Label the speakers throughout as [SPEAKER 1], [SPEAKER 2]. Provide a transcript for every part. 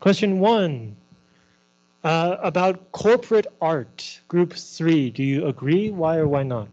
[SPEAKER 1] Question one. Uh, about corporate art, group three, do you agree? Why or why not?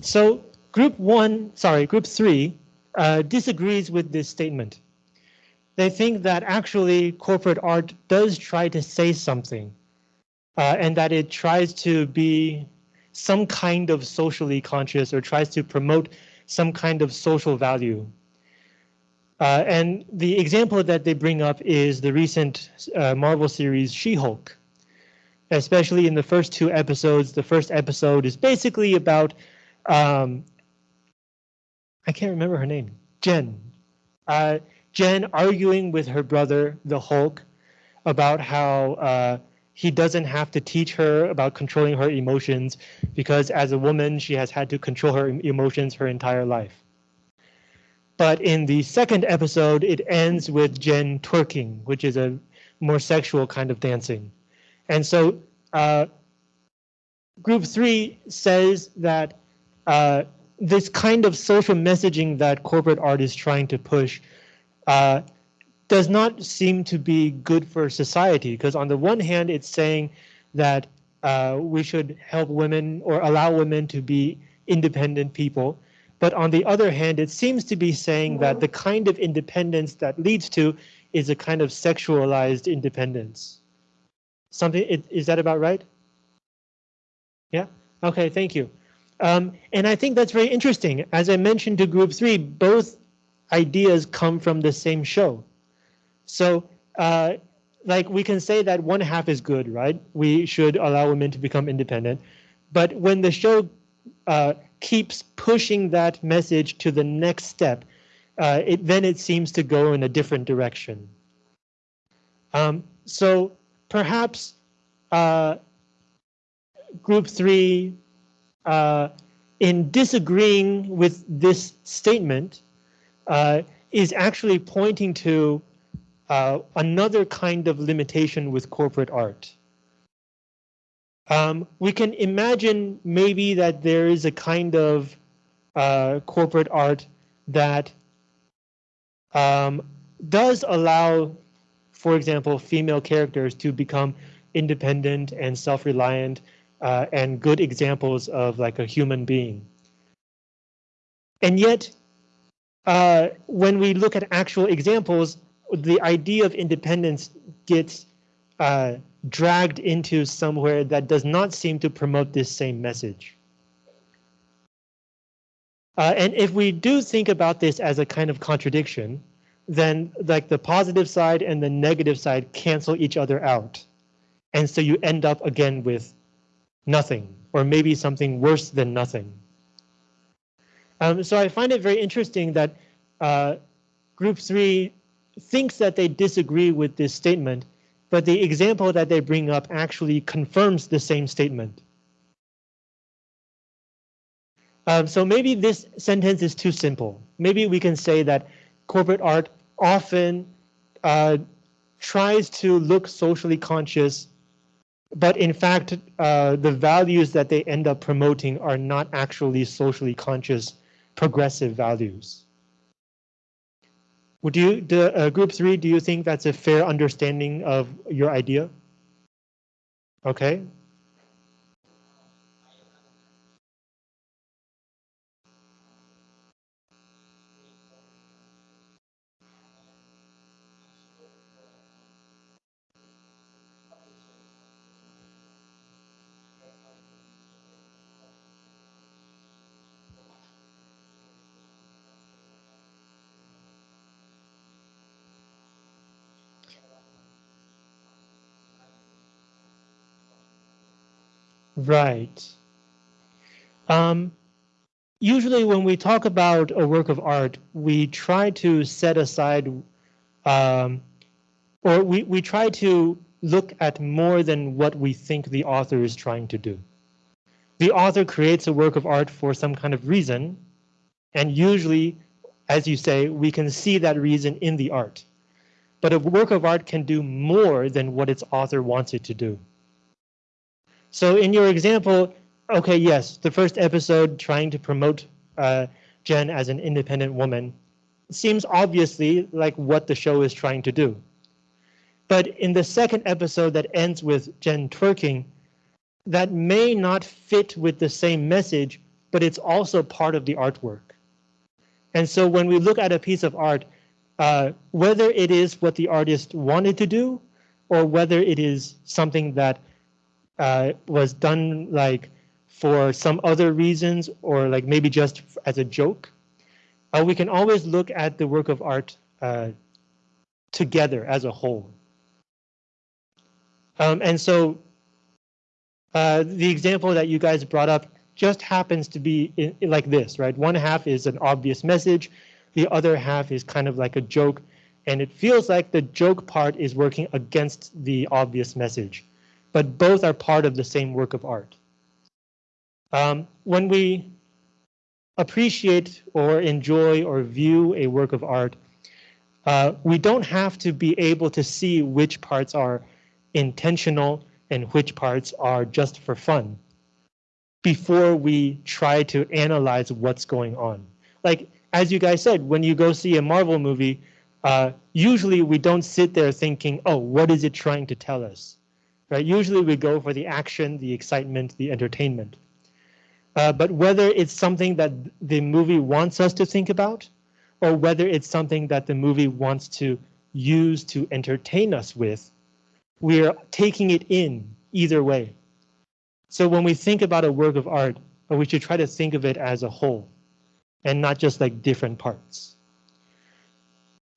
[SPEAKER 1] So group one, sorry, group three uh, disagrees with this statement. They think that actually corporate art does try to say something uh, and that it tries to be some kind of socially conscious or tries to promote some kind of social value. Uh, and the example that they bring up is the recent uh, Marvel series She-Hulk. Especially in the first two episodes, the first episode is basically about um, I can't remember her name, Jen. Uh, Jen arguing with her brother, the Hulk, about how uh, he doesn't have to teach her about controlling her emotions because as a woman, she has had to control her emotions her entire life. But in the second episode, it ends with Jen twerking, which is a more sexual kind of dancing. And so uh, group three says that uh, this kind of social messaging that corporate art is trying to push uh, does not seem to be good for society because on the one hand, it's saying that uh, we should help women or allow women to be independent people. But on the other hand, it seems to be saying that the kind of independence that leads to is a kind of sexualized independence. Something, is that about right? Yeah, okay, thank you. Um, and I think that's very interesting. As I mentioned to group three, both ideas come from the same show. So uh, like we can say that one half is good, right? We should allow women to become independent. But when the show uh, keeps pushing that message to the next step, uh, it, then it seems to go in a different direction. Um, so perhaps uh, group three, uh, in disagreeing with this statement, uh, is actually pointing to uh, another kind of limitation with corporate art. Um, we can imagine maybe that there is a kind of uh, corporate art that um, does allow, for example, female characters to become independent and self-reliant uh, and good examples of like a human being. And yet, uh, when we look at actual examples, the idea of independence gets uh, dragged into somewhere that does not seem to promote this same message. Uh, and if we do think about this as a kind of contradiction, then like the positive side and the negative side cancel each other out. And so you end up again with nothing, or maybe something worse than nothing. Um, so I find it very interesting that uh, group three thinks that they disagree with this statement, but the example that they bring up actually confirms the same statement. Um, so maybe this sentence is too simple. Maybe we can say that corporate art often uh, tries to look socially conscious, but in fact, uh, the values that they end up promoting are not actually socially conscious progressive values. Would you, the uh, group three, do you think that's a fair understanding of your idea? Okay, Right. Um, usually when we talk about a work of art, we try to set aside um, or we, we try to look at more than what we think the author is trying to do. The author creates a work of art for some kind of reason, and usually, as you say, we can see that reason in the art. But a work of art can do more than what its author wants it to do. So in your example, okay, yes, the first episode trying to promote uh, Jen as an independent woman seems obviously like what the show is trying to do. But in the second episode that ends with Jen twerking, that may not fit with the same message, but it's also part of the artwork. And so when we look at a piece of art, uh, whether it is what the artist wanted to do, or whether it is something that uh, was done like for some other reasons or like maybe just as a joke, uh, we can always look at the work of art uh, together as a whole. Um, and so uh, the example that you guys brought up just happens to be in, in like this, right? One half is an obvious message, the other half is kind of like a joke, and it feels like the joke part is working against the obvious message but both are part of the same work of art. Um, when we appreciate or enjoy or view a work of art, uh, we don't have to be able to see which parts are intentional and which parts are just for fun before we try to analyze what's going on. Like, as you guys said, when you go see a Marvel movie, uh, usually we don't sit there thinking, oh, what is it trying to tell us? Right? Usually we go for the action, the excitement, the entertainment. Uh, but whether it's something that the movie wants us to think about, or whether it's something that the movie wants to use to entertain us with, we are taking it in either way. So when we think about a work of art, we should try to think of it as a whole and not just like different parts.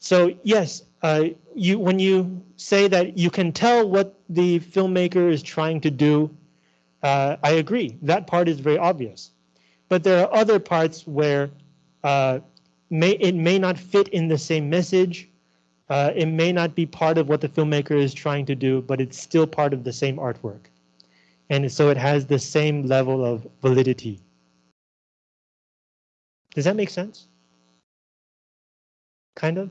[SPEAKER 1] So yes, uh, you when you say that you can tell what the filmmaker is trying to do, uh, I agree. That part is very obvious. But there are other parts where uh, may it may not fit in the same message. Uh, it may not be part of what the filmmaker is trying to do, but it's still part of the same artwork. And so it has the same level of validity. Does that make sense? Kind of?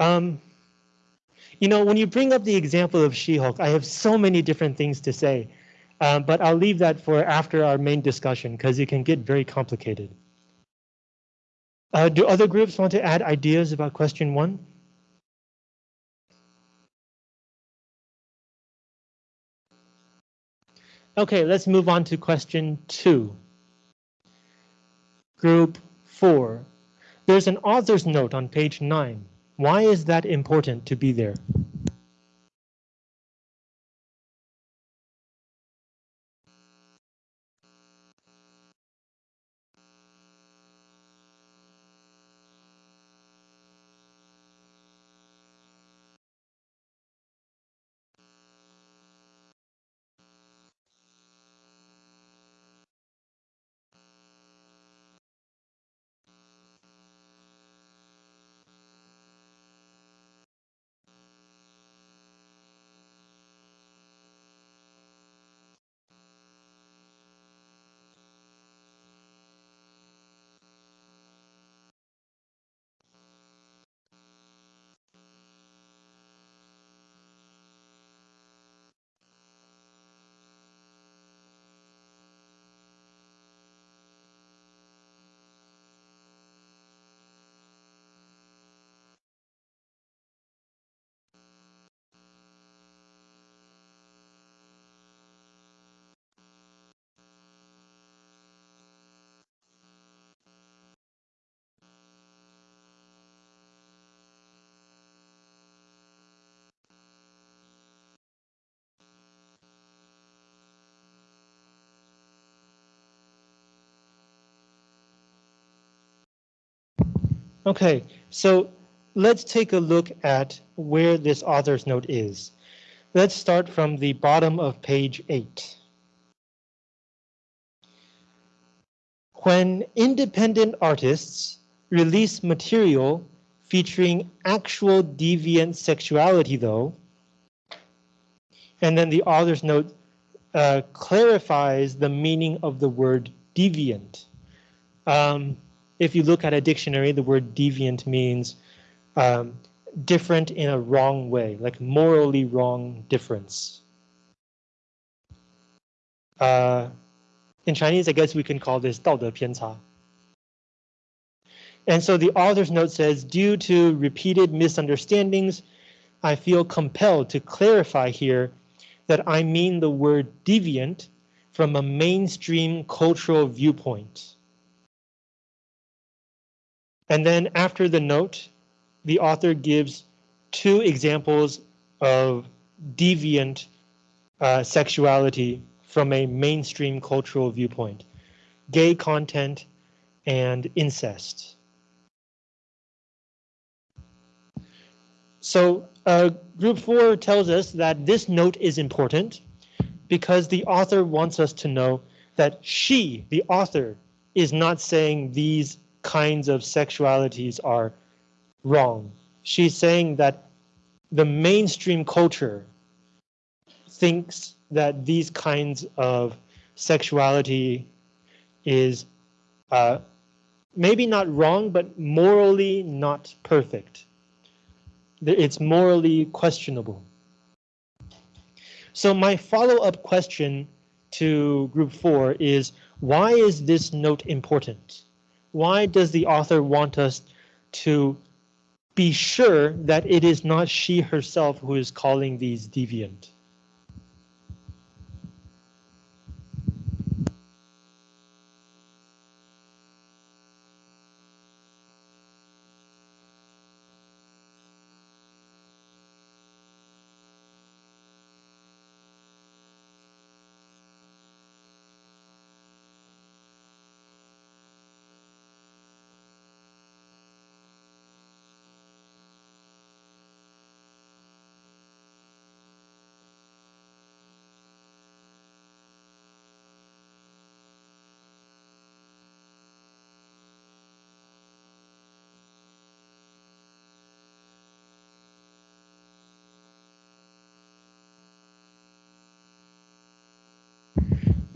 [SPEAKER 1] Um, you know, when you bring up the example of She-Hulk, I have so many different things to say, um, but I'll leave that for after our main discussion because it can get very complicated. Uh, do other groups want to add ideas about question one? Okay, let's move on to question two. Group four. There's an author's note on page nine. Why is that important to be there? Okay, so let's take a look at where this author's note is. Let's start from the bottom of page 8. When independent artists release material featuring actual deviant sexuality though, and then the author's note uh, clarifies the meaning of the word deviant. Um, if you look at a dictionary, the word deviant means um, different in a wrong way, like morally wrong difference. Uh, in Chinese, I guess we can call this 道德偏差. And so the author's note says, due to repeated misunderstandings, I feel compelled to clarify here that I mean the word deviant from a mainstream cultural viewpoint. And then after the note, the author gives two examples of deviant uh, sexuality from a mainstream cultural viewpoint, gay content and incest. So uh, group four tells us that this note is important because the author wants us to know that she, the author, is not saying these kinds of sexualities are wrong. She's saying that the mainstream culture thinks that these kinds of sexuality is uh, maybe not wrong, but morally not perfect. It's morally questionable. So my follow-up question to group four is, why is this note important? Why does the author want us to be sure that it is not she herself who is calling these deviant.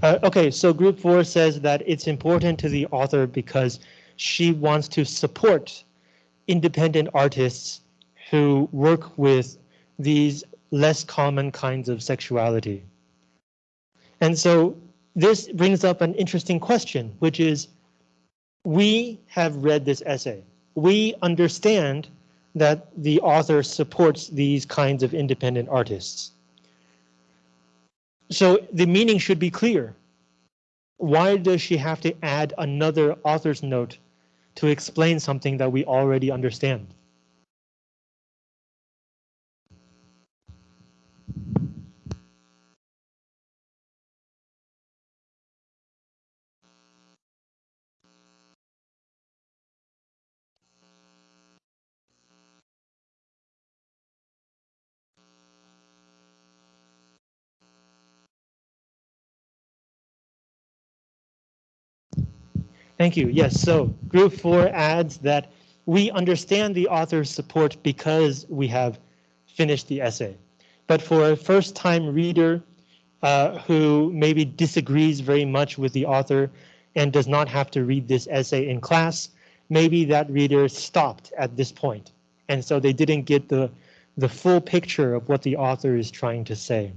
[SPEAKER 1] Uh, okay, so group four says that it's important to the author because she wants to support independent artists who work with these less common kinds of sexuality. And so this brings up an interesting question, which is we have read this essay. We understand that the author supports these kinds of independent artists. So the meaning should be clear. Why does she have to add another author's note to explain something that we already understand? Thank you. Yes, so group four adds that we understand the author's support because we have finished the essay. But for a first time reader uh, who maybe disagrees very much with the author and does not have to read this essay in class, maybe that reader stopped at this point. And so they didn't get the, the full picture of what the author is trying to say.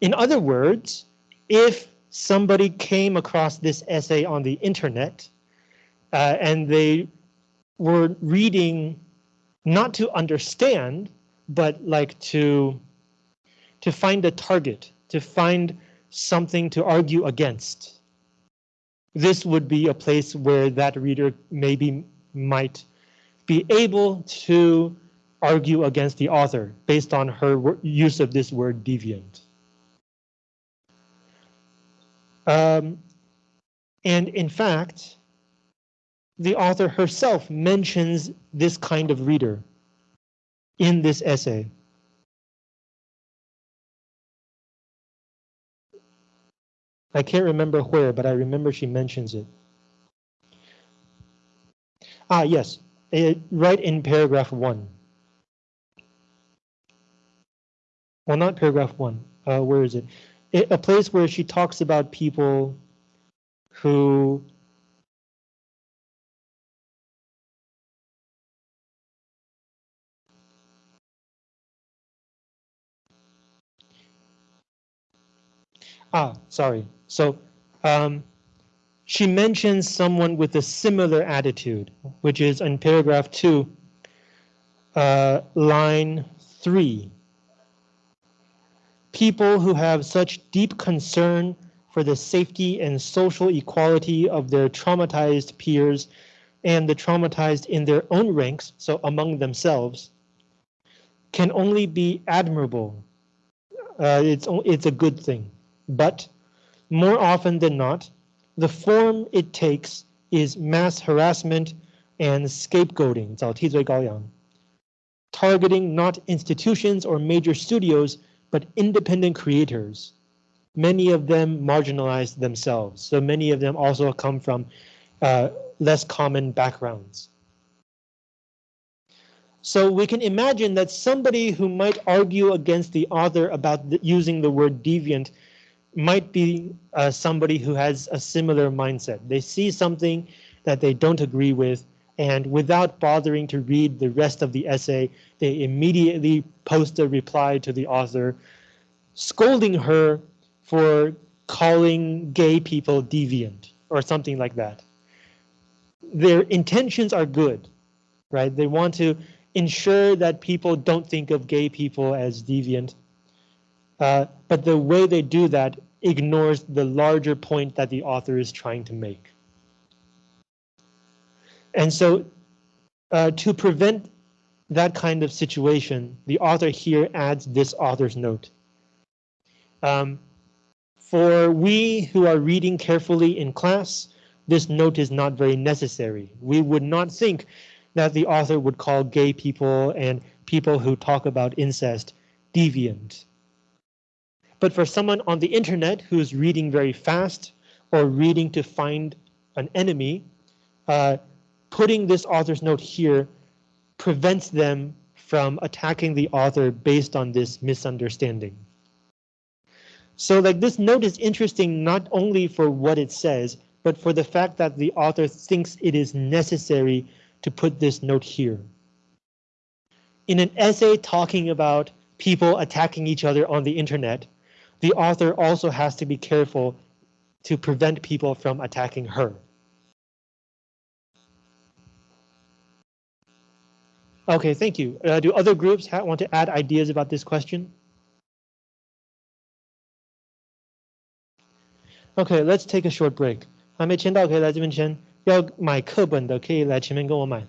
[SPEAKER 1] In other words, if somebody came across this essay on the internet uh, and they were reading not to understand, but like to to find a target, to find something to argue against. This would be a place where that reader maybe might be able to argue against the author based on her use of this word deviant. Um, and in fact, the author herself mentions this kind of reader in this essay. I can't remember where, but I remember she mentions it. Ah, yes, it, right in paragraph one. Well, not paragraph one. Uh, where is it? A place where she talks about people who Ah, sorry. So um, she mentions someone with a similar attitude, which is in paragraph two, uh, line three people who have such deep concern for the safety and social equality of their traumatized peers and the traumatized in their own ranks, so among themselves, can only be admirable. Uh, it's, it's a good thing, but more often than not, the form it takes is mass harassment and scapegoating, targeting not institutions or major studios, but independent creators, many of them marginalized themselves. So many of them also come from uh, less common backgrounds. So we can imagine that somebody who might argue against the author about the, using the word deviant might be uh, somebody who has a similar mindset. They see something that they don't agree with and without bothering to read the rest of the essay, they immediately post a reply to the author, scolding her for calling gay people deviant or something like that. Their intentions are good, right? They want to ensure that people don't think of gay people as deviant. Uh, but the way they do that ignores the larger point that the author is trying to make. And so uh, to prevent that kind of situation, the author here adds this author's note. Um, for we who are reading carefully in class, this note is not very necessary. We would not think that the author would call gay people and people who talk about incest deviant. But for someone on the internet who's reading very fast or reading to find an enemy, uh, putting this author's note here prevents them from attacking the author based on this misunderstanding. So like this note is interesting not only for what it says, but for the fact that the author thinks it is necessary to put this note here. In an essay talking about people attacking each other on the internet, the author also has to be careful to prevent people from attacking her. Okay, thank you. Uh, do other groups want to add ideas about this question? Okay, let's take a short break. 还没签到可以来这边签，要买课本的可以来前面跟我买。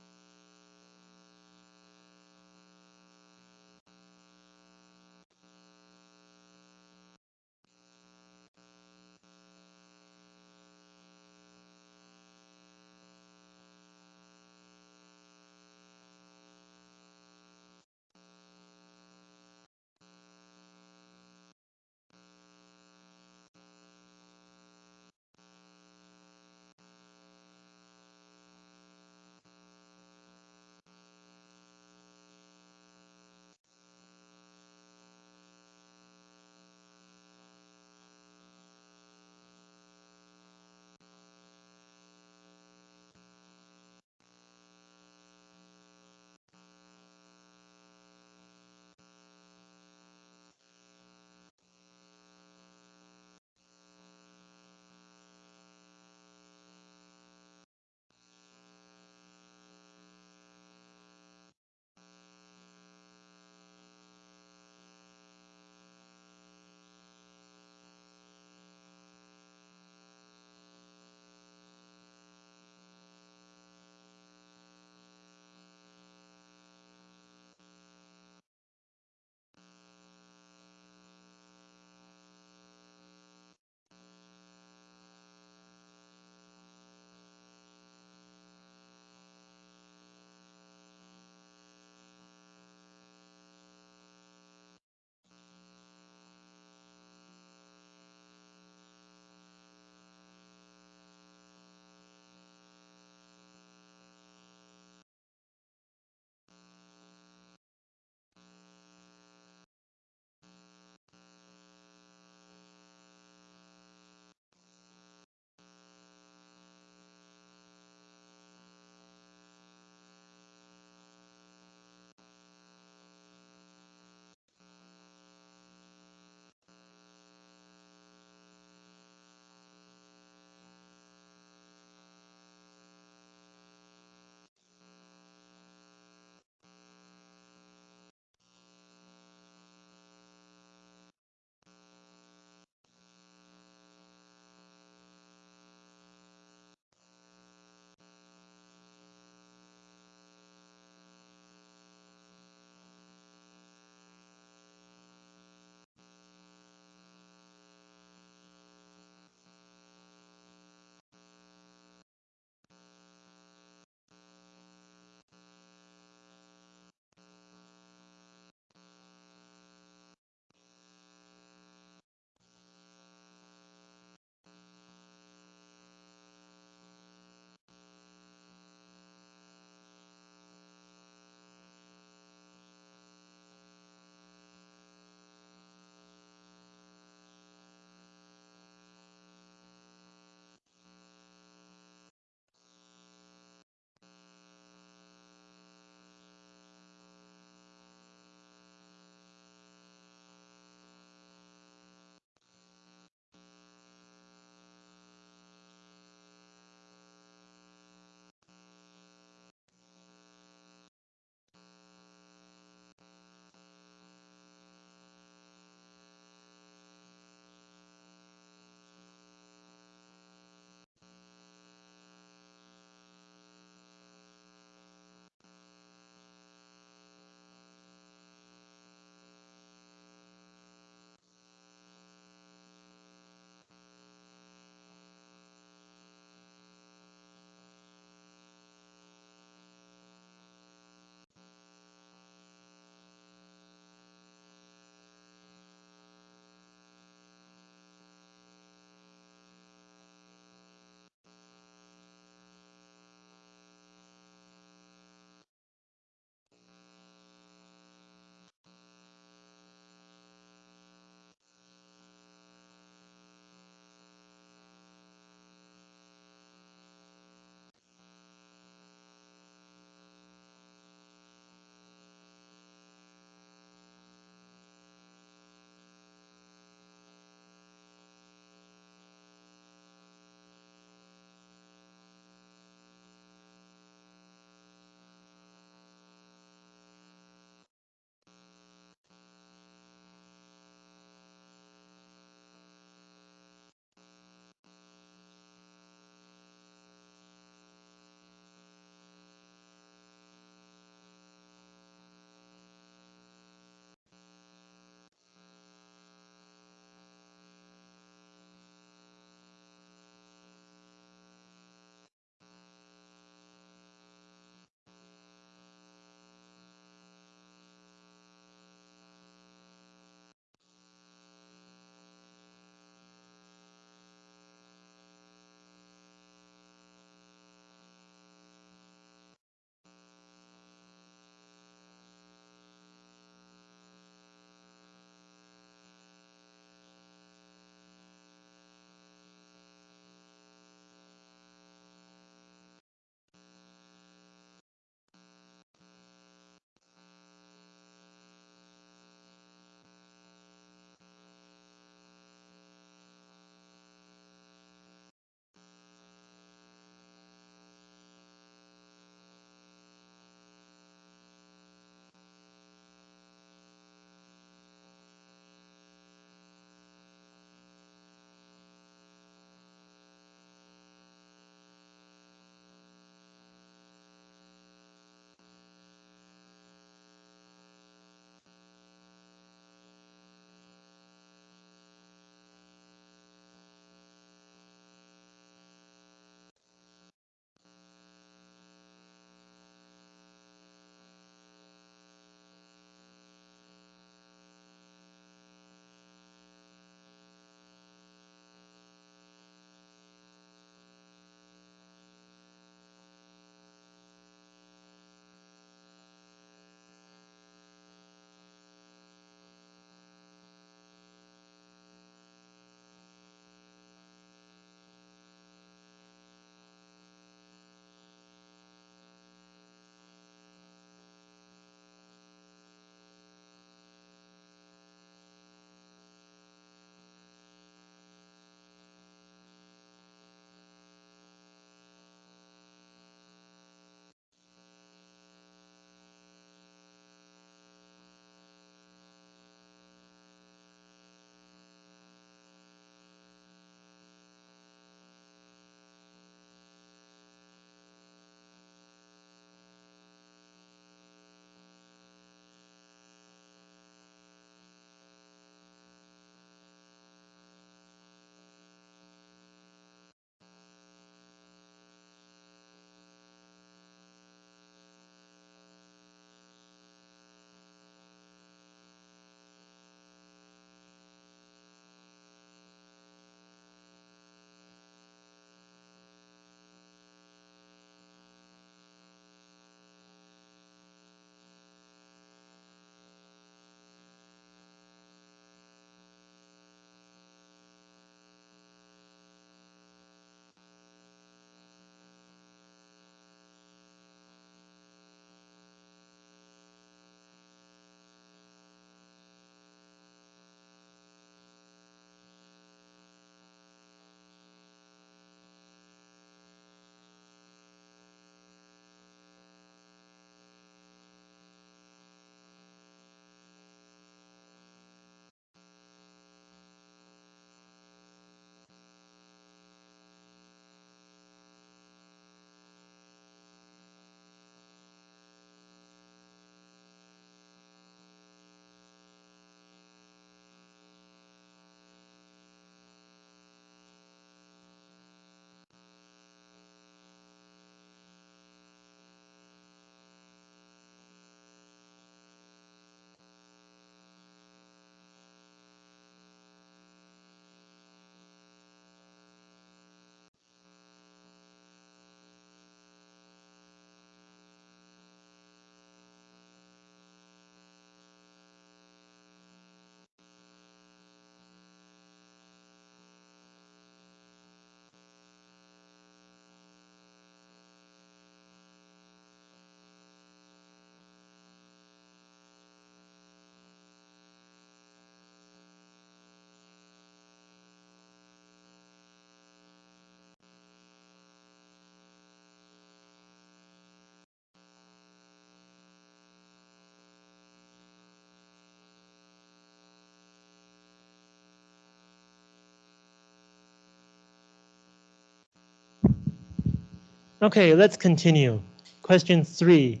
[SPEAKER 1] Okay, let's continue. Question three.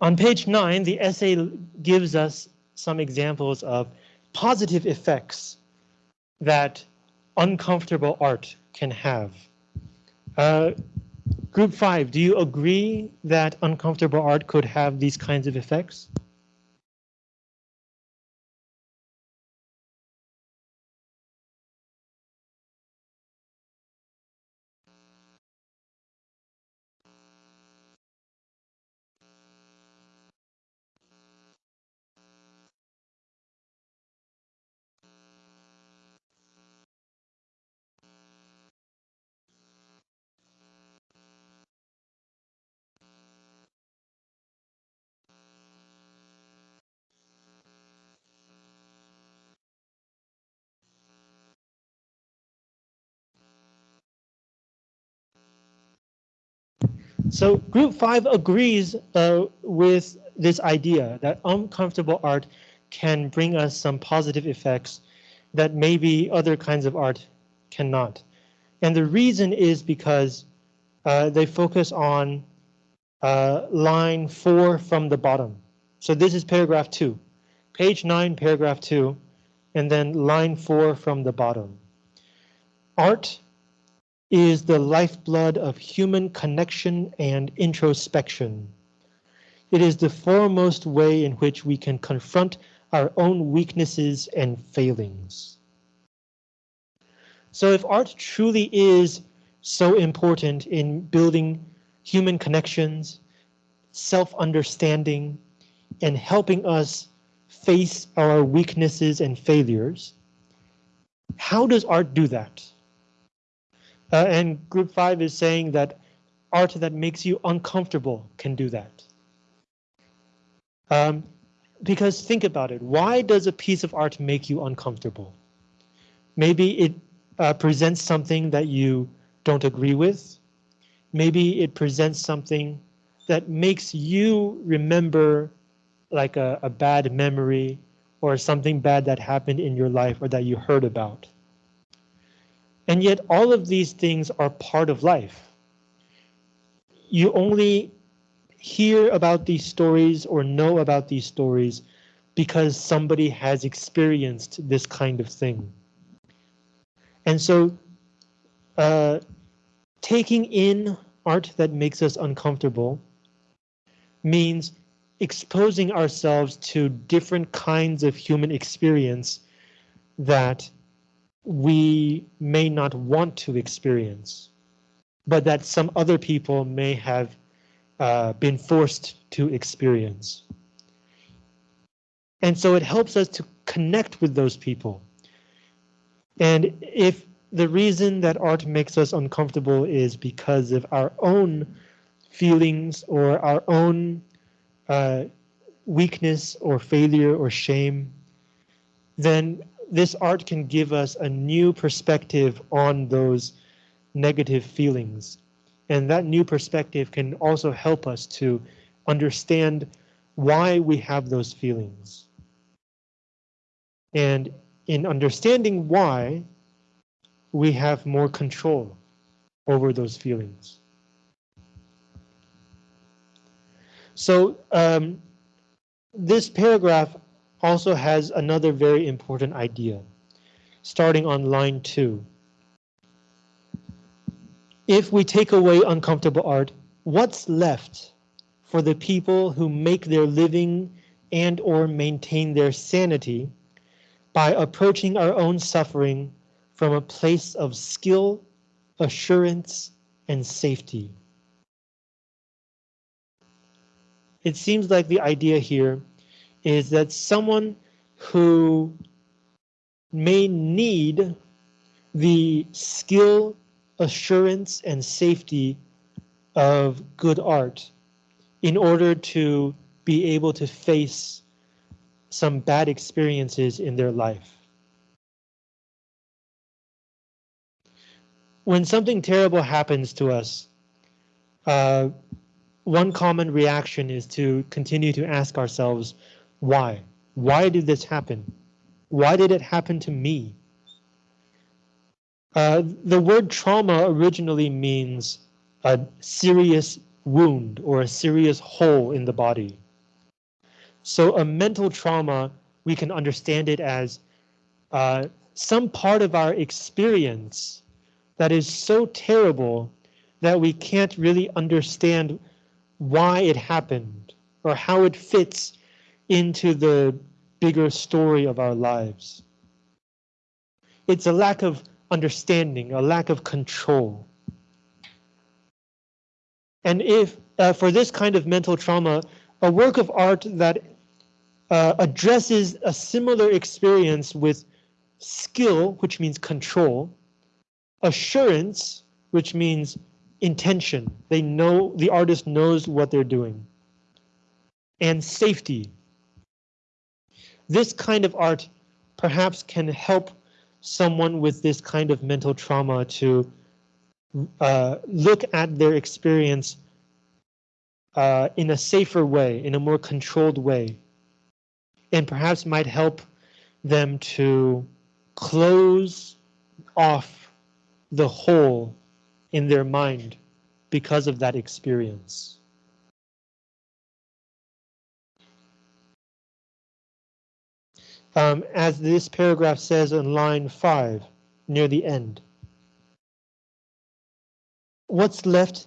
[SPEAKER 1] On page nine, the essay gives us some examples of positive effects that uncomfortable art can have. Uh, group five, do you agree that uncomfortable art could have these kinds of effects? So group five agrees uh, with this idea that uncomfortable art can bring us some positive effects that maybe other kinds of art cannot. And the reason is because uh, they focus on uh, line four from the bottom. So this is paragraph two, page nine, paragraph two, and then line four from the bottom. Art is the lifeblood of human connection and introspection. It is the foremost way in which we can confront our own weaknesses and failings. So if art truly is so important in building human connections, self-understanding, and helping us face our weaknesses and failures, how does art do that? Uh, and group five is saying that art that makes you uncomfortable can do that. Um, because think about it, why does a piece of art make you uncomfortable? Maybe it uh, presents something that you don't agree with. Maybe it presents something that makes you remember like a, a bad memory or something bad that happened in your life or that you heard about. And yet all of these things are part of life. You only hear about these stories or know about these stories because somebody has experienced this kind of thing. And so uh, taking in art that makes us uncomfortable means exposing ourselves to different kinds of human experience that we may not want to experience, but that some other people may have uh, been forced to experience. And so it helps us to connect with those people. And if the reason that art makes us uncomfortable is because of our own feelings or our own uh, weakness or failure or shame, then this art can give us a new perspective on those negative feelings. And that new perspective can also help us to understand why we have those feelings. And in understanding why, we have more control over those feelings. So um, this paragraph also has another very important idea, starting on line two. If we take away uncomfortable art, what's left for the people who make their living and or maintain their sanity by approaching our own suffering from a place of skill, assurance, and safety. It seems like the idea here is that someone who may need the skill, assurance, and safety of good art in order to be able to face some bad experiences in their life. When something terrible happens to us, uh, one common reaction is to continue to ask ourselves, why? Why did this happen? Why did it happen to me? Uh, the word trauma originally means a serious wound or a serious hole in the body. So a mental trauma, we can understand it as uh, some part of our experience that is so terrible that we can't really understand why it happened or how it fits into the bigger story of our lives. It's a lack of understanding, a lack of control. And if uh, for this kind of mental trauma, a work of art that uh, addresses a similar experience with skill, which means control, assurance, which means intention. They know the artist knows what they're doing. And safety. This kind of art perhaps can help someone with this kind of mental trauma to uh, look at their experience uh, in a safer way, in a more controlled way, and perhaps might help them to close off the hole in their mind because of that experience. Um, as this paragraph says in line five, near the end. What's left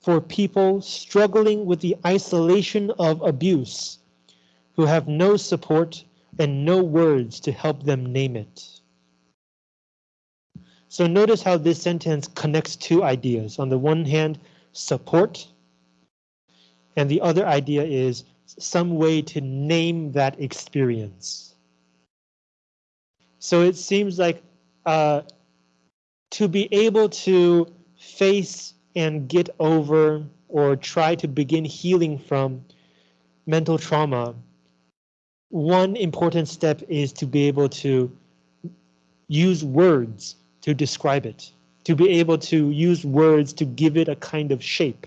[SPEAKER 1] for people struggling with the isolation of abuse, who have no support and no words to help them name it? So notice how this sentence connects two ideas. On the one hand, support. And the other idea is some way to name that experience. So it seems like uh, to be able to face and get over or try to begin healing from mental trauma, one important step is to be able to use words to describe it, to be able to use words to give it a kind of shape.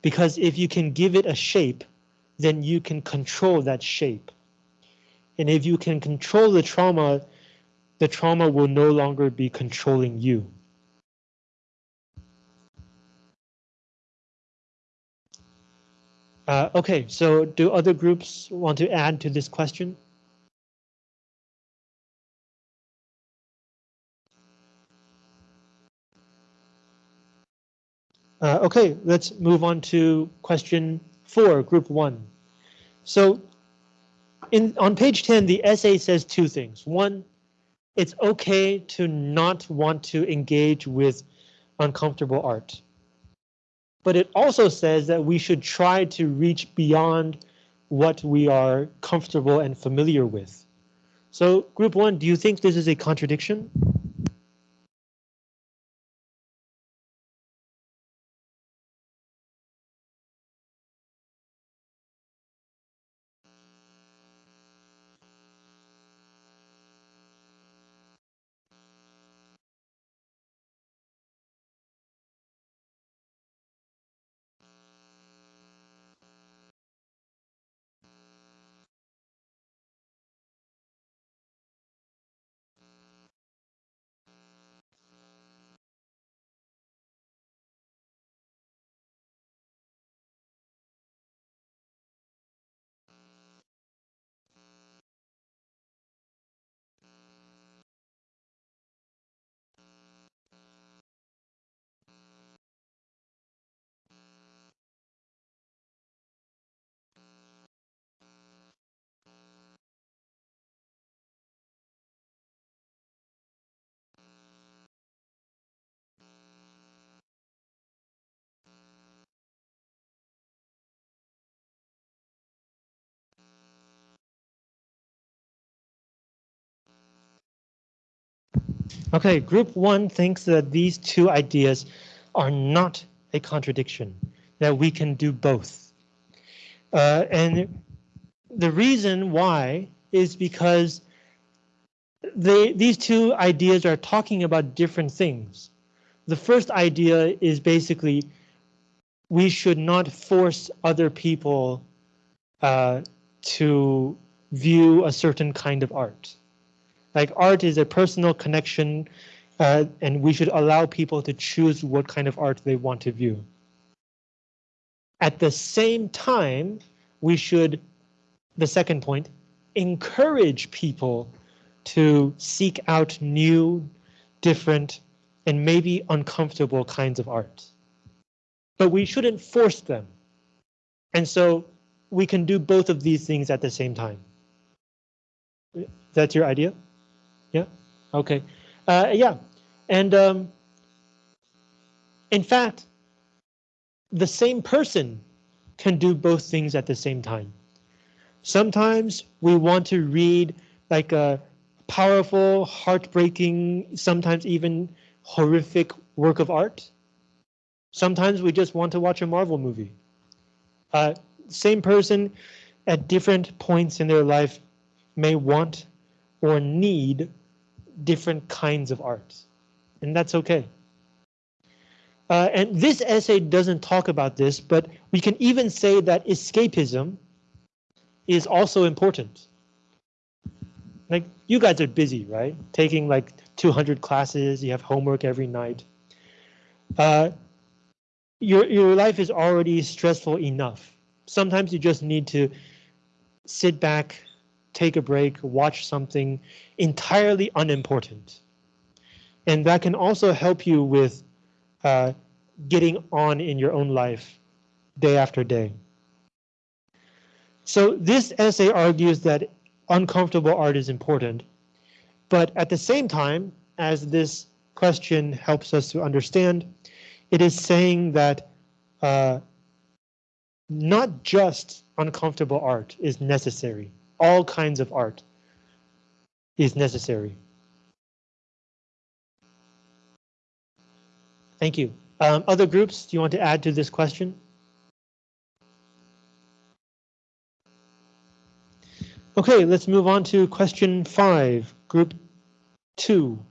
[SPEAKER 1] Because if you can give it a shape, then you can control that shape. And if you can control the trauma, the trauma will no longer be controlling you. Uh, okay, so do other groups want to add to this question? Uh, okay, let's move on to question four, group one. So in on page 10, the essay says two things. One, it's okay to not want to engage with uncomfortable art. But it also says that we should try to reach beyond what we are comfortable and familiar with. So group one, do you think this is a contradiction? Okay, group one thinks that these two ideas are not a contradiction, that we can do both. Uh, and the reason why is because they, these two ideas are talking about different things. The first idea is basically we should not force other people uh, to view a certain kind of art. Like art is a personal connection Uh, and we should allow people to choose what kind of art they want to view. At the same time, we should, the second point, encourage people to seek out new, different, and maybe uncomfortable kinds of art. But we shouldn't force them. And so we can do both of these things at the same time. That's your idea? Yeah? Okay. Uh, yeah. And um, in fact, the same person can do both things at the same time. Sometimes we want to read like a powerful, heartbreaking, sometimes even horrific work of art. Sometimes we just want to watch a Marvel movie. Uh, same person at different points in their life may want or need different kinds of art, and that's okay. Uh, and this essay doesn't talk about this, but we can even say that escapism is also important. Like you guys are busy, right? Taking like 200 classes, you have homework every night. Uh, your, your life is already stressful enough. Sometimes you just need to sit back, take a break, watch something entirely unimportant. And that can also help you with uh, getting on in your own life day after day. So this essay argues that uncomfortable art is important, but at the same time, as this question helps us to understand, it is saying that uh, not just uncomfortable art is necessary. All kinds of art is necessary. Thank you. Um, other groups, do you want to add to this question? Okay, let's move on to question five, group two.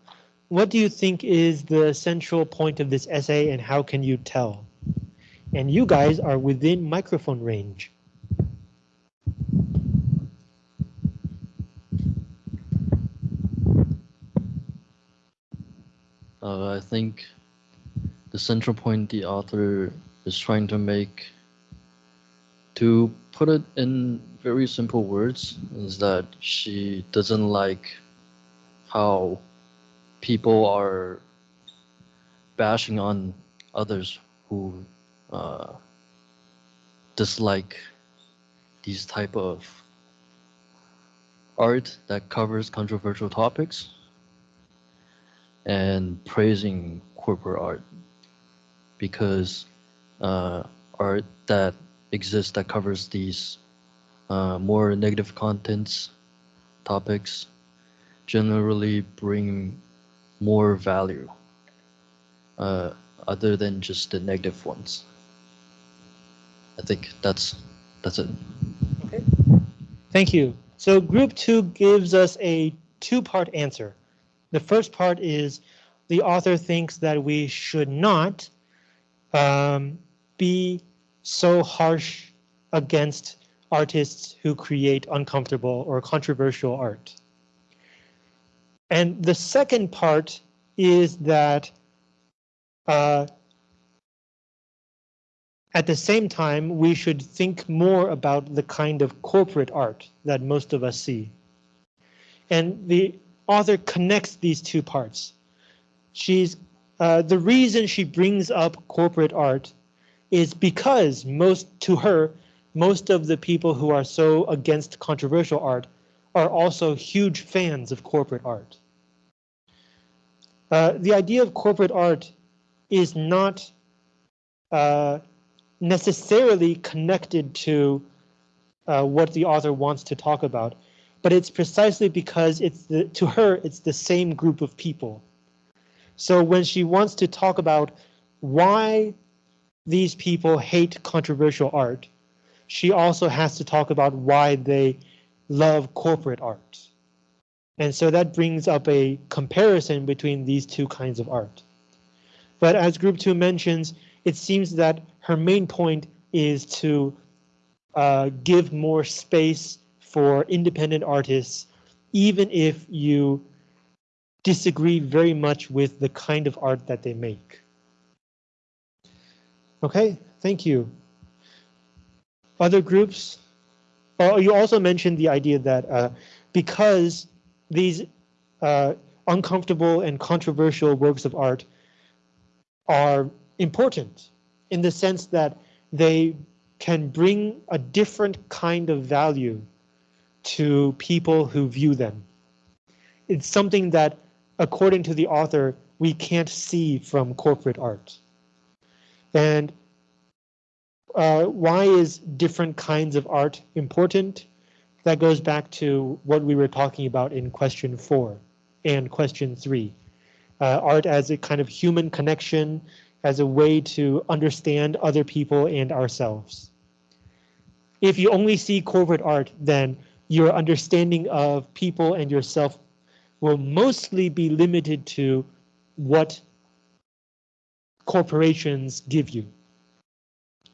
[SPEAKER 1] What do you think is the central point of this essay and how can you tell? And you guys are within microphone range.
[SPEAKER 2] Uh, I think the central point the author is trying to make, to put it in very simple words, is that she doesn't like how people are bashing on others who uh, dislike these type of art that covers controversial topics and praising corporate art because uh, art that exists that covers these uh, more negative contents topics generally bring more value uh, other than just the negative ones. I think that's that's it.
[SPEAKER 1] Okay. Thank you. So group two gives us a two-part answer. The first part is the author thinks that we should not um, be so harsh against artists who create uncomfortable or controversial art. And the second part is that uh, at the same time, we should think more about the kind of corporate art that most of us see. And the author connects these two parts. She's uh, the reason she brings up corporate art is because most to her, most of the people who are so against controversial art are also huge fans of corporate art. Uh, the idea of corporate art is not uh, necessarily connected to uh, what the author wants to talk about, but it's precisely because it's the, to her, it's the same group of people. So when she wants to talk about why these people hate controversial art, she also has to talk about why they love corporate art. And so that brings up a comparison between these two kinds of art. But as group two mentions, it seems that her main point is to uh, give more space for independent artists, even if you disagree very much with the kind of art that they make. Okay, thank you. Other groups? Oh, you also mentioned the idea that uh, because these uh, uncomfortable and controversial works of art are important in the sense that they can bring a different kind of value to people who view them. It's something that, according to the author, we can't see from corporate art. And uh, why is different kinds of art important? That goes back to what we were talking about in question four and question three. Uh, art as a kind of human connection, as a way to understand other people and ourselves. If you only see corporate art, then your understanding of people and yourself will mostly be limited to what corporations give you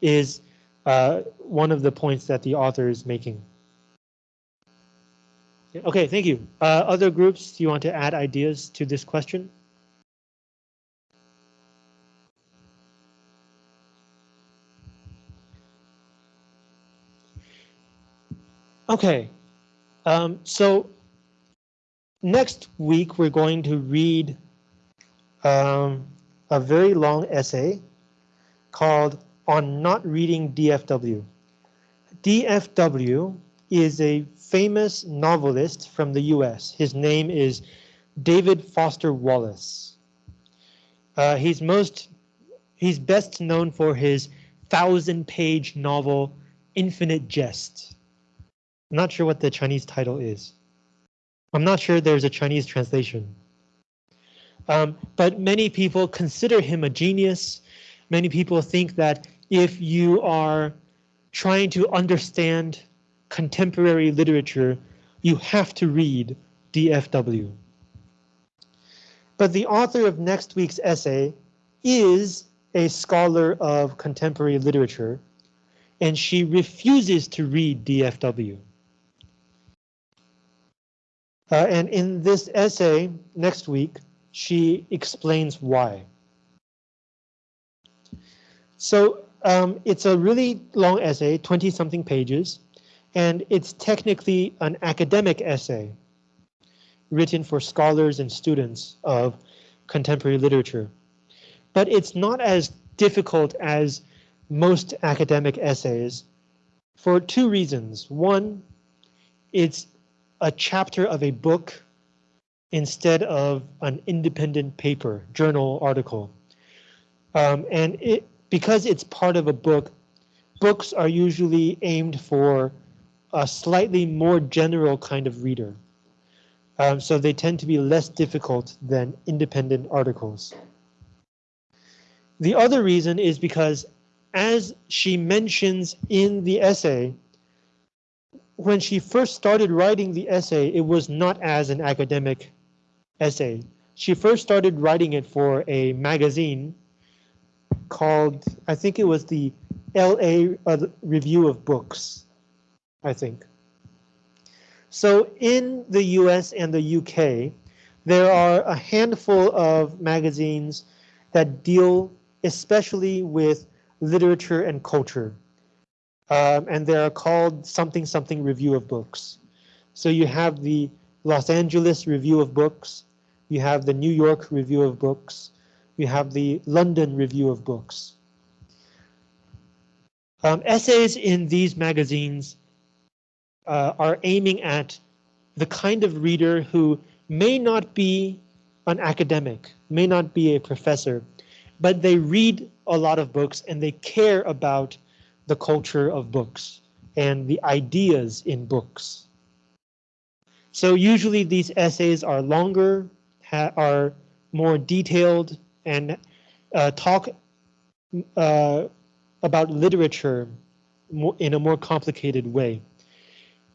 [SPEAKER 1] is uh, one of the points that the author is making. Okay, thank you. Uh, other groups, do you want to add ideas to this question? Okay, um, so next week we're going to read um, a very long essay called On Not Reading DFW. DFW is a famous novelist from the US. His name is David Foster Wallace. Uh, he's most he's best known for his thousand page novel Infinite Jest. I'm not sure what the Chinese title is. I'm not sure there's a Chinese translation. Um, but many people consider him a genius. Many people think that if you are trying to understand contemporary literature, you have to read DFW. But the author of next week's essay is a scholar of contemporary literature, and she refuses to read DFW. Uh, and in this essay next week, she explains why. So um, it's a really long essay, 20 something pages, and it's technically an academic essay written for scholars and students of contemporary literature. But it's not as difficult as most academic essays for two reasons. One, it's a chapter of a book instead of an independent paper, journal article. Um, and it because it's part of a book, books are usually aimed for a slightly more general kind of reader. Um, so they tend to be less difficult than independent articles. The other reason is because as she mentions in the essay, when she first started writing the essay, it was not as an academic essay. She first started writing it for a magazine called, I think it was the LA uh, Review of Books, I think. So in the US and the UK, there are a handful of magazines that deal especially with literature and culture um, and they are called something something review of books. So you have the Los Angeles Review of Books, you have the New York Review of Books, you have the London Review of Books. Um, essays in these magazines uh, are aiming at the kind of reader who may not be an academic, may not be a professor, but they read a lot of books and they care about the culture of books and the ideas in books. So usually these essays are longer, are more detailed, and uh, talk uh, about literature in a more complicated way.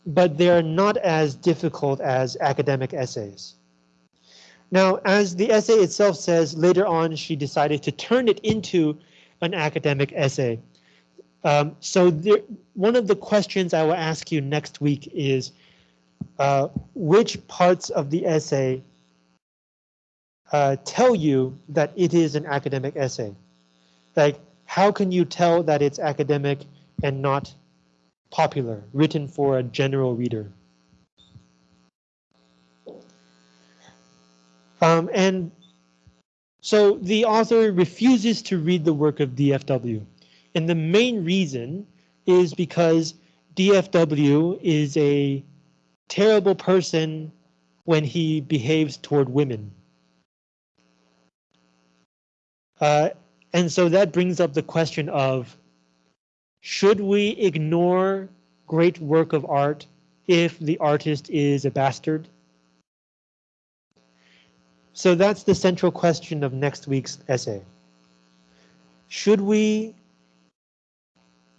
[SPEAKER 1] But they're not as difficult as academic essays. Now, as the essay itself says, later on she decided to turn it into an academic essay. Um, so there, one of the questions I will ask you next week is uh, which parts of the essay uh, tell you that it is an academic essay? Like, how can you tell that it's academic and not popular, written for a general reader? Um, and so the author refuses to read the work of DFW. And the main reason is because DFW is a terrible person when he behaves toward women. Uh, and so that brings up the question of, should we ignore great work of art if the artist is a bastard? So that's the central question of next week's essay. Should we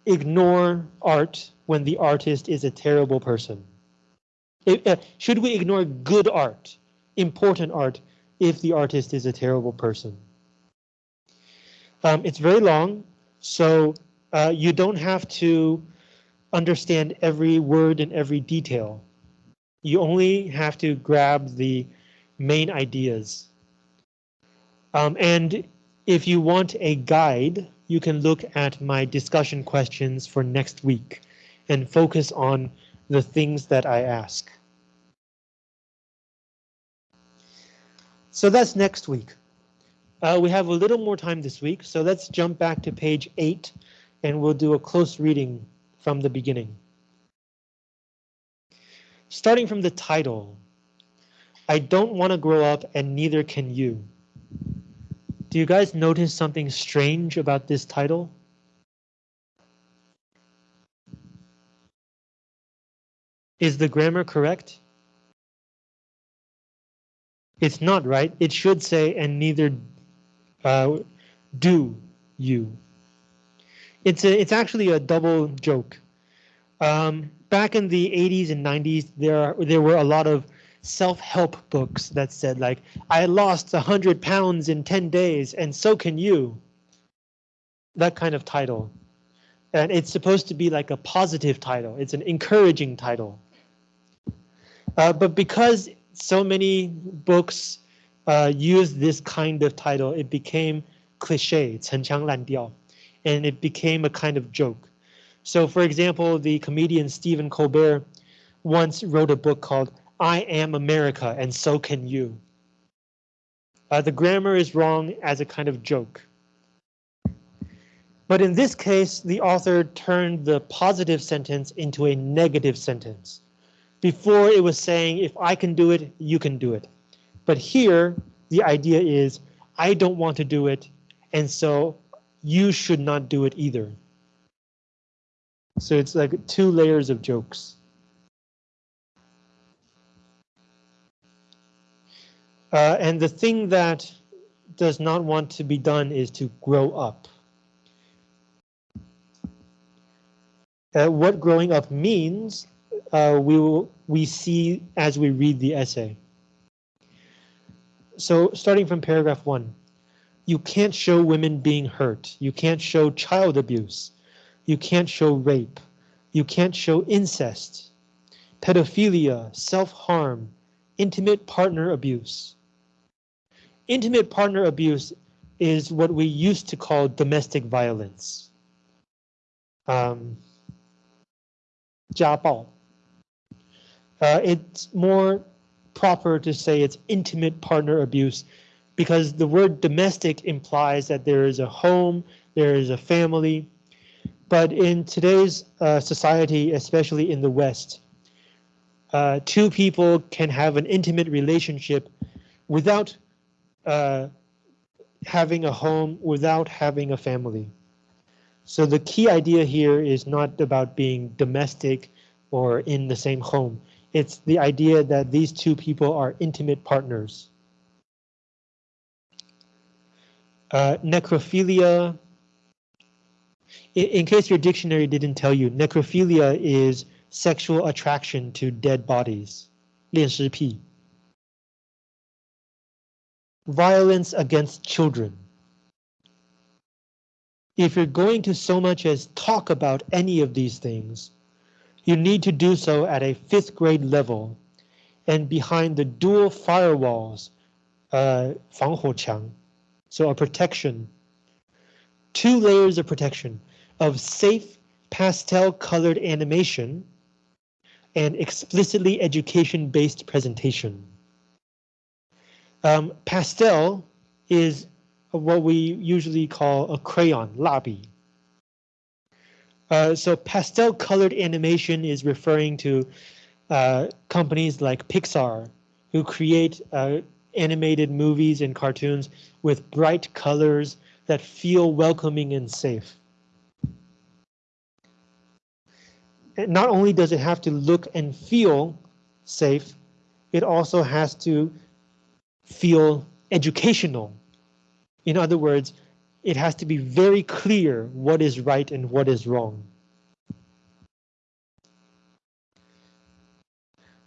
[SPEAKER 1] ignore art when the artist is a terrible person? Uh, should we ignore good art, important art, if the artist is a terrible person? Um, it's very long, so uh, you don't have to understand every word and every detail. You only have to grab the main ideas. Um, and if you want a guide, you can look at my discussion questions for next week and focus on the things that I ask. So that's next week. Uh, we have a little more time this week, so let's jump back to page 8 and we'll do a close reading from the beginning. Starting from the title, I don't want to grow up and neither can you. Do you guys notice something strange about this title? Is the grammar correct? It's not right. It should say and neither uh, do you. It's a, it's actually a double joke. Um, back in the 80s and 90s, there there were a lot of self-help books that said like, I lost 100 pounds in 10 days and so can you. That kind of title. And it's supposed to be like a positive title. It's an encouraging title. Uh, but because so many books uh, use this kind of title, it became cliche, 陈腔滥调, and it became a kind of joke. So for example, the comedian Stephen Colbert once wrote a book called I am America and so can you. Uh, the grammar is wrong as a kind of joke. But in this case, the author turned the positive sentence into a negative sentence. Before it was saying, if I can do it, you can do it. But here, the idea is, I don't want to do it, and so you should not do it either. So it's like two layers of jokes. Uh, and the thing that does not want to be done is to grow up. Uh, what growing up means, uh, we will we see as we read the essay. So starting from paragraph one, you can't show women being hurt. You can't show child abuse. You can't show rape. You can't show incest, pedophilia, self-harm, intimate partner abuse. Intimate partner abuse is what we used to call domestic violence. Um. Uh, it's more proper to say it's intimate partner abuse because the word domestic implies that there is a home, there is a family. But in today's uh, society, especially in the West, uh, two people can have an intimate relationship without uh, having a home, without having a family. So the key idea here is not about being domestic or in the same home. It's the idea that these two people are intimate partners. Uh, necrophilia. In, in case your dictionary didn't tell you, necrophilia is sexual attraction to dead bodies. 恋尸癖. Violence against children. If you're going to so much as talk about any of these things, you need to do so at a fifth grade level and behind the dual firewalls uh, 防火墙, so a protection, two layers of protection of safe pastel colored animation and explicitly education-based presentation. Um, pastel is what we usually call a crayon, 蜡笔. Uh, so pastel colored animation is referring to uh, companies like Pixar, who create uh, animated movies and cartoons with bright colors that feel welcoming and safe. And not only does it have to look and feel safe, it also has to feel educational. In other words, it has to be very clear what is right and what is wrong.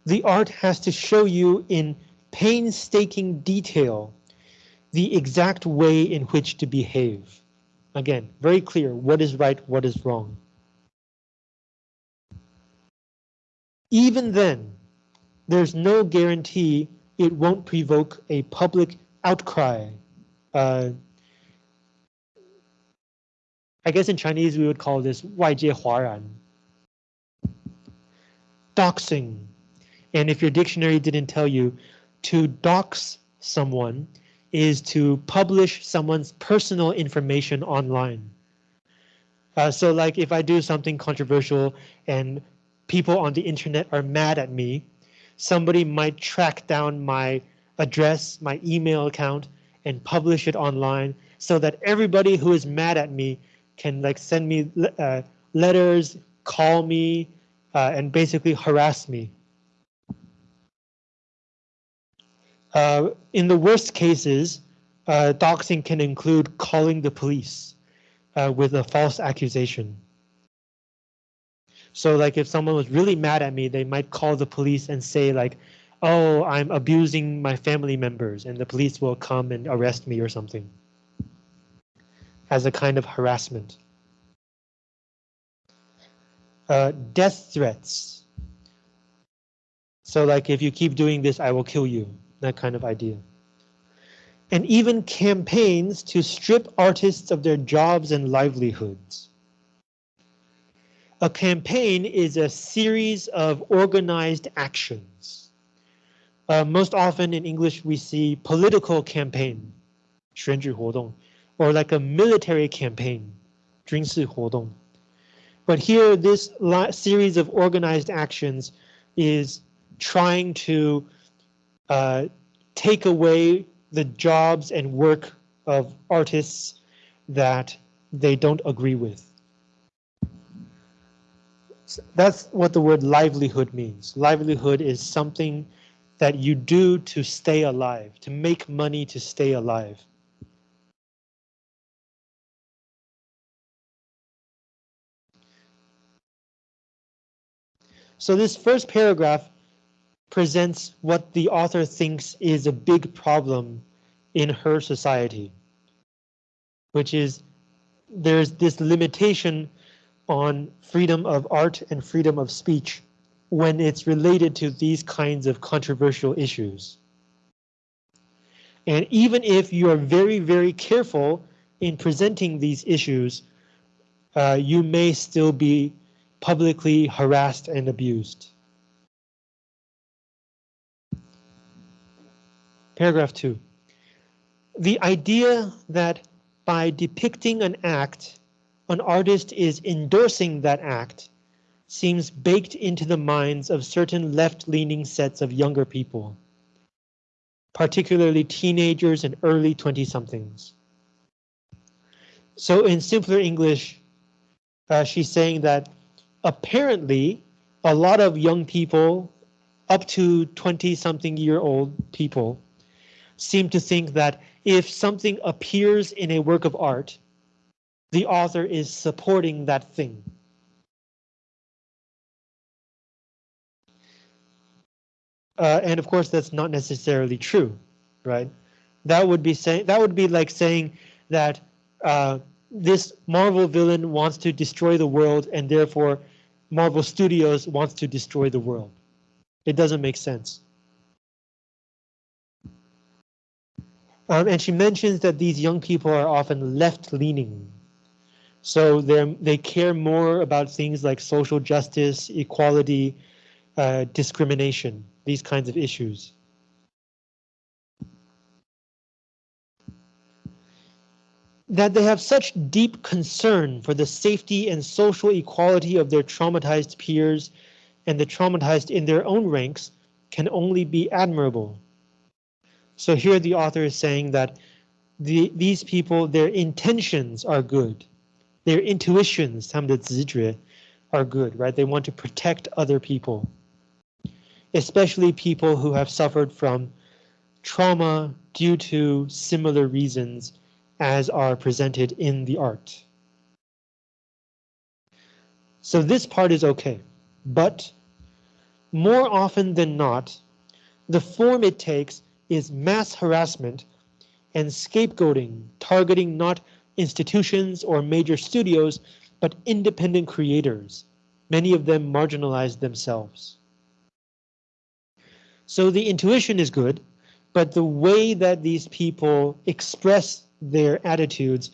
[SPEAKER 1] The art has to show you in painstaking detail the exact way in which to behave. Again, very clear what is right, what is wrong. Even then, there's no guarantee it won't provoke a public outcry. Uh, I guess in Chinese we would call this 外界哗然. Doxing. And if your dictionary didn't tell you, to dox someone is to publish someone's personal information online. Uh, so like if I do something controversial and people on the internet are mad at me, somebody might track down my address, my email account, and publish it online so that everybody who is mad at me can like send me uh, letters, call me, uh, and basically harass me. Uh, in the worst cases, uh, doxing can include calling the police uh, with a false accusation. So like if someone was really mad at me, they might call the police and say like, oh, I'm abusing my family members and the police will come and arrest me or something as a kind of harassment. Uh, death threats. So like if you keep doing this, I will kill you that kind of idea. And even campaigns to strip artists of their jobs and livelihoods. A campaign is a series of organized actions. Uh, most often in English, we see political campaign, 选举活动, or like a military campaign, 军事活动. But here, this series of organized actions is trying to uh, take away the jobs and work of artists that they don't agree with. That's what the word livelihood means. Livelihood is something that you do to stay alive, to make money to stay alive. So this first paragraph presents what the author thinks is a big problem in her society, which is there's this limitation on freedom of art and freedom of speech when it's related to these kinds of controversial issues. And even if you are very, very careful in presenting these issues, uh, you may still be publicly harassed and abused. Paragraph two. The idea that by depicting an act, an artist is endorsing that act seems baked into the minds of certain left-leaning sets of younger people, particularly teenagers and early 20-somethings. So in simpler English, uh, she's saying that apparently a lot of young people up to 20 something year old people seem to think that if something appears in a work of art, the author is supporting that thing. Uh, and of course, that's not necessarily true, right? That would be saying that would be like saying that uh, this Marvel villain wants to destroy the world, and therefore Marvel Studios wants to destroy the world. It doesn't make sense. Um, and she mentions that these young people are often left-leaning. So they they care more about things like social justice, equality, uh, discrimination, these kinds of issues. That they have such deep concern for the safety and social equality of their traumatized peers and the traumatized in their own ranks can only be admirable. So here the author is saying that the, these people, their intentions are good Their intuitions, 他们的直觉, are good, right? They want to protect other people, especially people who have suffered from trauma due to similar reasons as are presented in the art. So this part is okay, but more often than not, the form it takes is mass harassment and scapegoating, targeting not institutions or major studios, but independent creators, many of them marginalized themselves. So the intuition is good, but the way that these people express their attitudes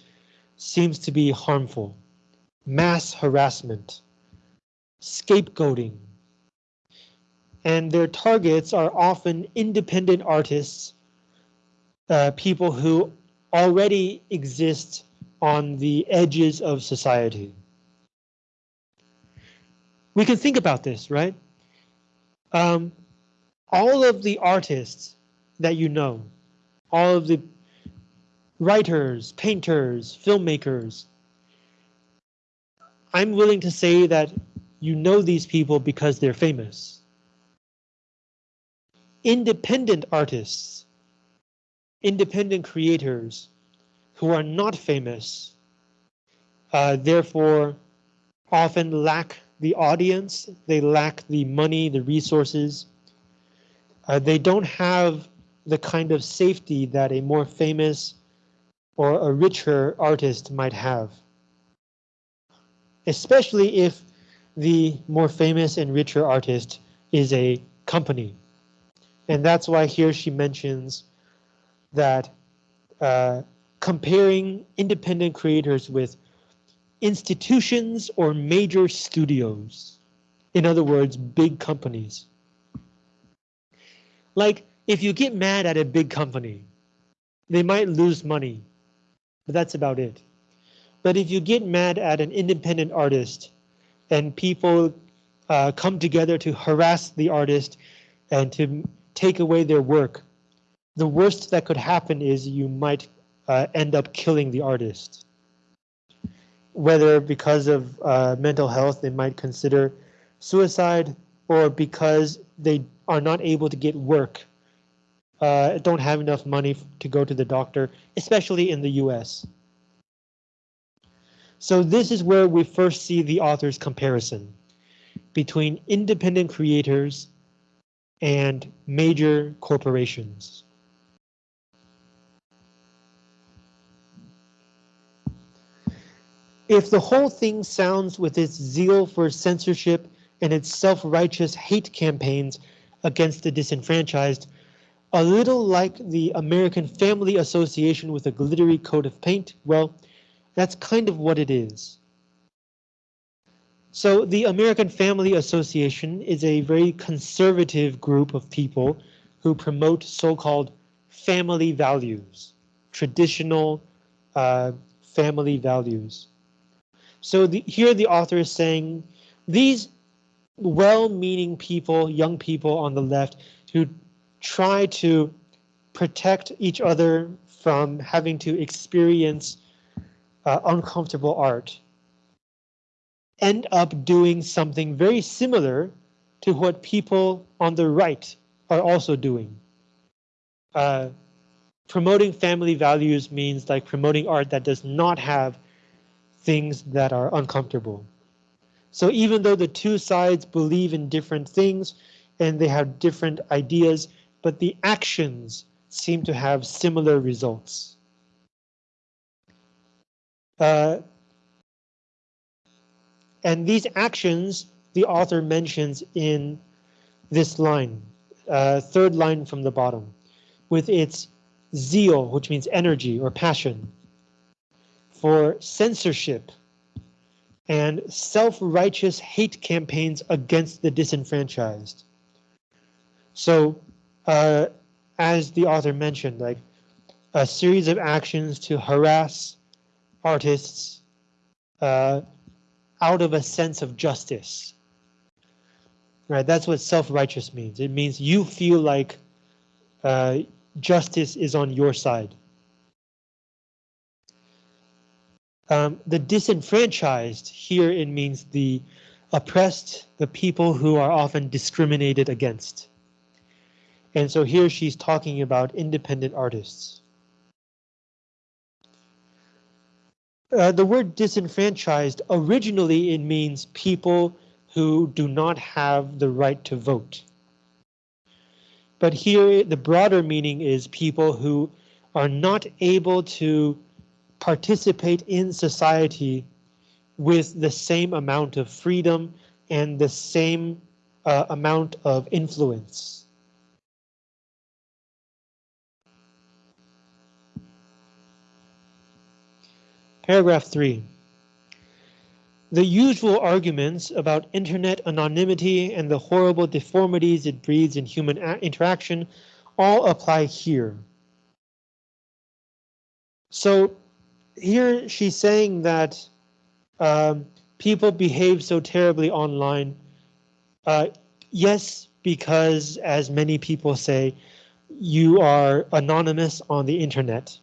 [SPEAKER 1] seems to be harmful. Mass harassment, scapegoating, and their targets are often independent artists, uh, people who already exist on the edges of society. We can think about this, right? Um, all of the artists that you know, all of the writers, painters, filmmakers, I'm willing to say that you know these people because they're famous independent artists, independent creators who are not famous, uh, therefore often lack the audience, they lack the money, the resources. Uh, they don't have the kind of safety that a more famous or a richer artist might have. Especially if the more famous and richer artist is a company. And that's why here she mentions that uh, comparing independent creators with institutions or major studios. In other words, big companies. Like if you get mad at a big company, they might lose money, but that's about it. But if you get mad at an independent artist and people uh, come together to harass the artist and to take away their work, the worst that could happen is you might uh, end up killing the artist. Whether because of uh, mental health, they might consider suicide, or because they are not able to get work, uh, don't have enough money to go to the doctor, especially in the US. So this is where we first see the author's comparison between independent creators and major corporations. If the whole thing sounds with its zeal for censorship and its self-righteous hate campaigns against the disenfranchised, a little like the American Family Association with a glittery coat of paint, well, that's kind of what it is. So the American Family Association is a very conservative group of people who promote so-called family values, traditional uh, family values. So the, here the author is saying these well-meaning people, young people on the left, who try to protect each other from having to experience uh, uncomfortable art end up doing something very similar to what people on the right are also doing. Uh, promoting family values means like promoting art that does not have things that are uncomfortable. So even though the two sides believe in different things and they have different ideas, but the actions seem to have similar results. Uh, and these actions the author mentions in this line, uh, third line from the bottom, with its zeal, which means energy or passion, for censorship and self-righteous hate campaigns against the disenfranchised. So, uh, as the author mentioned, like a series of actions to harass artists uh, out of a sense of justice. Right, that's what self-righteous means. It means you feel like uh, justice is on your side. Um, the disenfranchised here it means the oppressed, the people who are often discriminated against. And so here she's talking about independent artists. Uh, the word disenfranchised, originally it means people who do not have the right to vote. But here the broader meaning is people who are not able to participate in society with the same amount of freedom and the same uh, amount of influence. Paragraph 3. The usual arguments about internet anonymity and the horrible deformities it breeds in human interaction all apply here. So here she's saying that um, people behave so terribly online. Uh, yes, because as many people say, you are anonymous on the internet.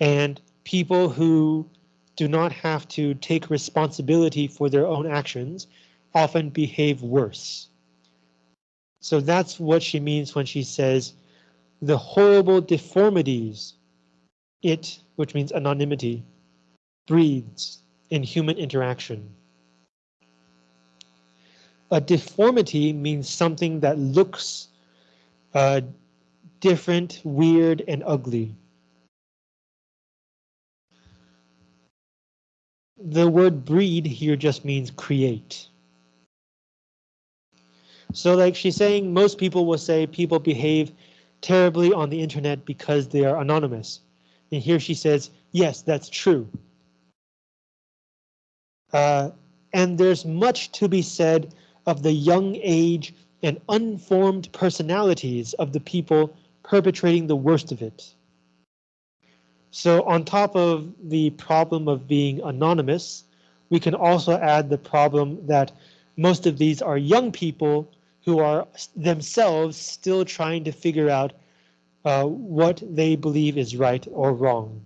[SPEAKER 1] And people who do not have to take responsibility for their own actions often behave worse. So that's what she means when she says the horrible deformities it, which means anonymity, breeds in human interaction. A deformity means something that looks uh, different, weird, and ugly. the word breed here just means create. So like she's saying, most people will say people behave terribly on the internet because they are anonymous. And here she says, yes, that's true. Uh, and there's much to be said of the young age and unformed personalities of the people perpetrating the worst of it. So on top of the problem of being anonymous, we can also add the problem that most of these are young people who are themselves still trying to figure out uh, what they believe is right or wrong.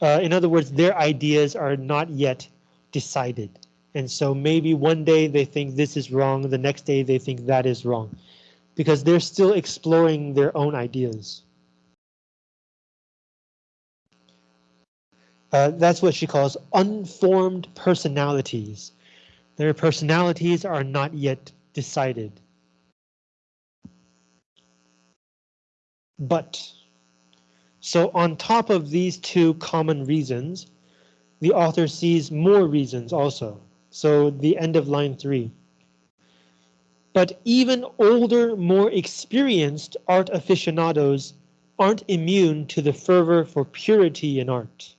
[SPEAKER 1] Uh, in other words, their ideas are not yet decided. And so maybe one day they think this is wrong, the next day they think that is wrong, because they're still exploring their own ideas. Uh, that's what she calls unformed personalities. Their personalities are not yet decided. But, so on top of these two common reasons, the author sees more reasons also. So the end of line three. But even older, more experienced art aficionados aren't immune to the fervor for purity in art.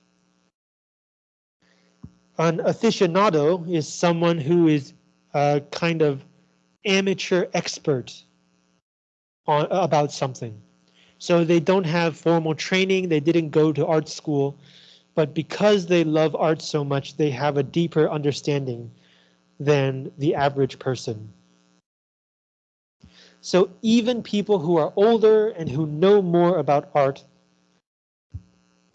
[SPEAKER 1] An aficionado is someone who is a kind of amateur expert on about something. So they don't have formal training, they didn't go to art school, but because they love art so much, they have a deeper understanding than the average person. So even people who are older and who know more about art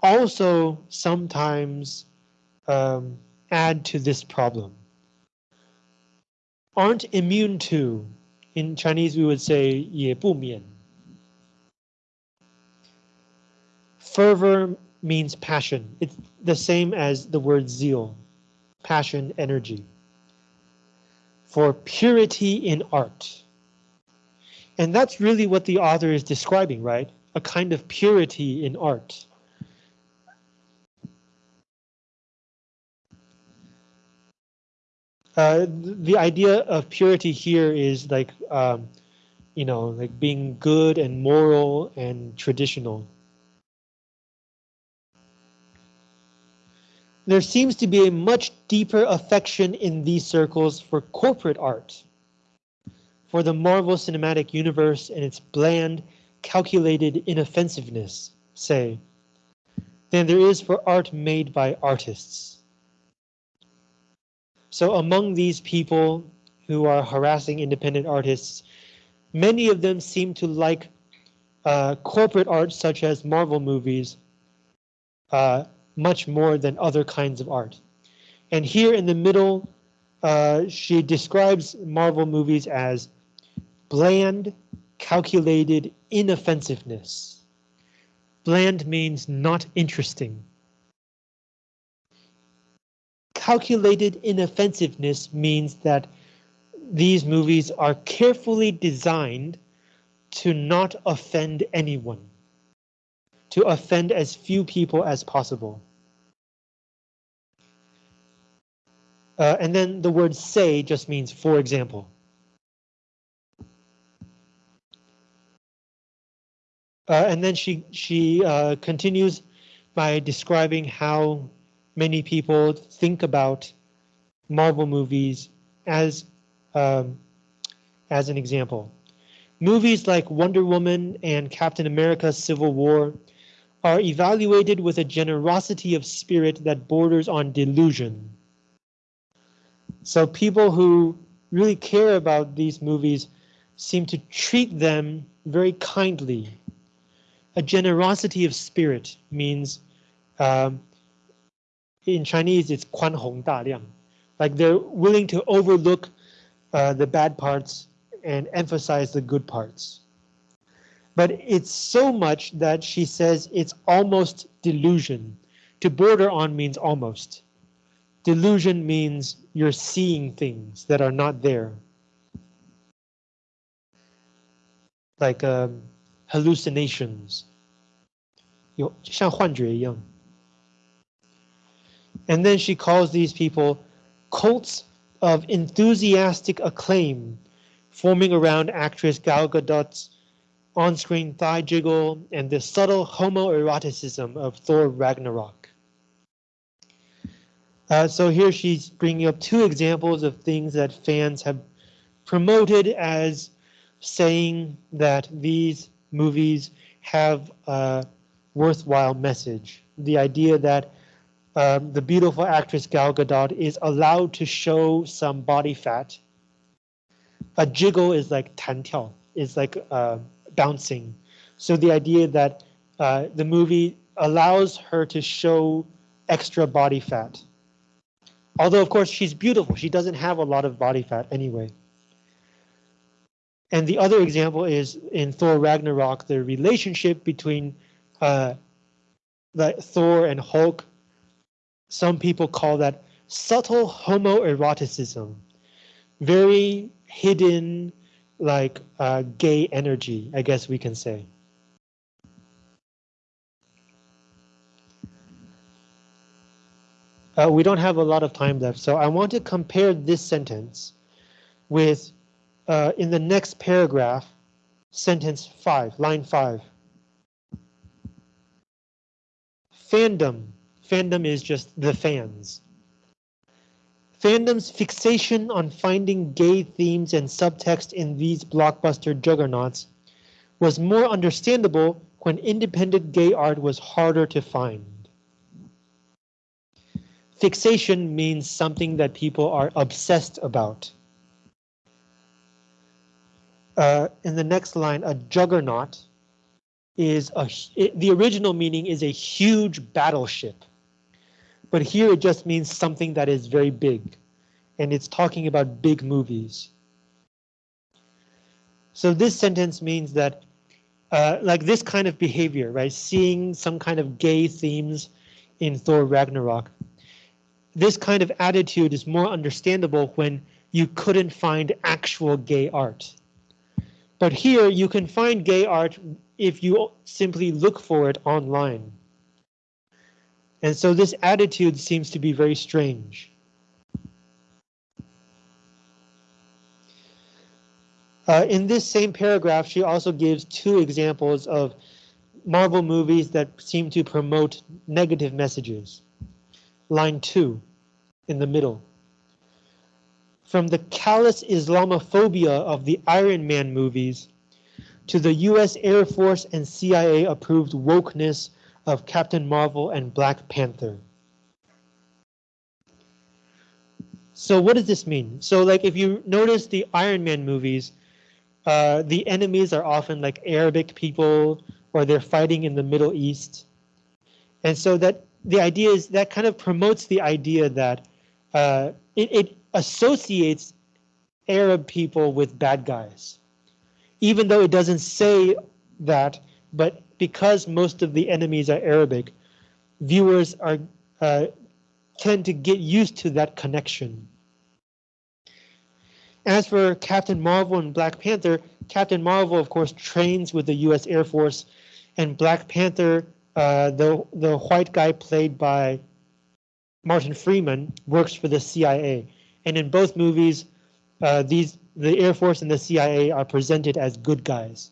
[SPEAKER 1] also sometimes um, add to this problem. Aren't immune to, in Chinese we would say 也不免. Fervor means passion. It's the same as the word zeal, passion, energy. For purity in art. And that's really what the author is describing, right? A kind of purity in art. Uh, the idea of purity here is like um, you know, like being good and moral and traditional. There seems to be a much deeper affection in these circles for corporate art, for the Marvel Cinematic Universe and its bland, calculated inoffensiveness, say, than there is for art made by artists. So among these people who are harassing independent artists, many of them seem to like uh, corporate art such as Marvel movies uh, much more than other kinds of art. And here in the middle, uh, she describes Marvel movies as bland, calculated inoffensiveness. Bland means not interesting. Calculated inoffensiveness means that these movies are carefully designed to not offend anyone to offend as few people as possible. Uh, and then the word say just means for example. Uh, and then she she uh, continues by describing how many people think about Marvel movies as um, as an example. Movies like Wonder Woman and Captain America Civil War are evaluated with a generosity of spirit that borders on delusion. So people who really care about these movies seem to treat them very kindly. A generosity of spirit means um, in Chinese it's 宽宏大量, like they're willing to overlook uh, the bad parts and emphasize the good parts but it's so much that she says it's almost delusion. To border on means almost. Delusion means you're seeing things that are not there. Like um, hallucinations. And then she calls these people cults of enthusiastic acclaim forming around actress Gal Gadot's on-screen thigh jiggle, and the subtle homoeroticism of Thor Ragnarok. Uh, so here she's bringing up two examples of things that fans have promoted as saying that these movies have a worthwhile message. The idea that um, the beautiful actress Gal Gadot is allowed to show some body fat. A jiggle is like 弹跳, is like uh, bouncing. So the idea that uh, the movie allows her to show extra body fat. Although, of course, she's beautiful. She doesn't have a lot of body fat anyway. And the other example is in Thor Ragnarok, the relationship between uh, the Thor and Hulk. Some people call that subtle homoeroticism. Very hidden, like uh, gay energy, I guess we can say. Uh, we don't have a lot of time left, so I want to compare this sentence with uh, in the next paragraph, sentence five, line five. Fandom. Fandom is just the fans. Fandom's fixation on finding gay themes and subtext in these blockbuster juggernauts was more understandable when independent gay art was harder to find. Fixation means something that people are obsessed about. Uh, in the next line, a juggernaut is a, it, the original meaning is a huge battleship but here it just means something that is very big. And it's talking about big movies. So this sentence means that uh, like this kind of behavior, right? Seeing some kind of gay themes in Thor Ragnarok. This kind of attitude is more understandable when you couldn't find actual gay art. But here you can find gay art if you simply look for it online. And so this attitude seems to be very strange. Uh, in this same paragraph, she also gives two examples of Marvel movies that seem to promote negative messages. Line two in the middle. From the callous Islamophobia of the Iron Man movies to the US Air Force and CIA approved wokeness of Captain Marvel and Black Panther. So what does this mean? So like if you notice the Iron Man movies, uh, the enemies are often like Arabic people or they're fighting in the Middle East. And so that the idea is that kind of promotes the idea that uh, it, it associates Arab people with bad guys. Even though it doesn't say that, but because most of the enemies are Arabic, viewers are uh, tend to get used to that connection. As for Captain Marvel and Black Panther, Captain Marvel, of course, trains with the U.S. Air Force, and Black Panther, uh, the the white guy played by Martin Freeman, works for the CIA. And in both movies, uh, these the Air Force and the CIA are presented as good guys.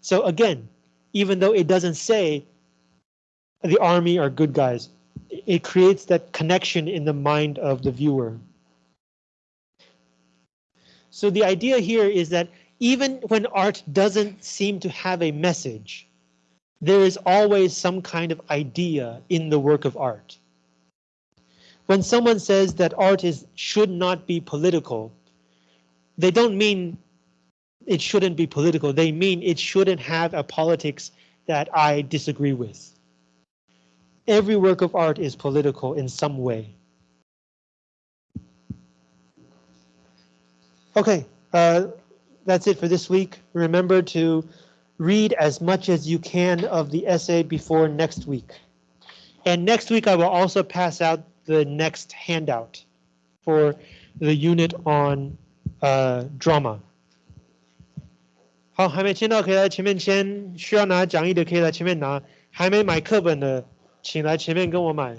[SPEAKER 1] So again, even though it doesn't say the army are good guys, it creates that connection in the mind of the viewer. So the idea here is that even when art doesn't seem to have a message, there is always some kind of idea in the work of art. When someone says that art is should not be political, they don't mean it shouldn't be political. They mean it shouldn't have a politics that I disagree with. Every work of art is political in some way. Okay, uh, that's it for this week. Remember to read as much as you can of the essay before next week. And next week I will also pass out the next handout for the unit on uh, drama. 好，还没签到可以来前面签，需要拿讲义的可以来前面拿，还没买课本的，请来前面跟我买。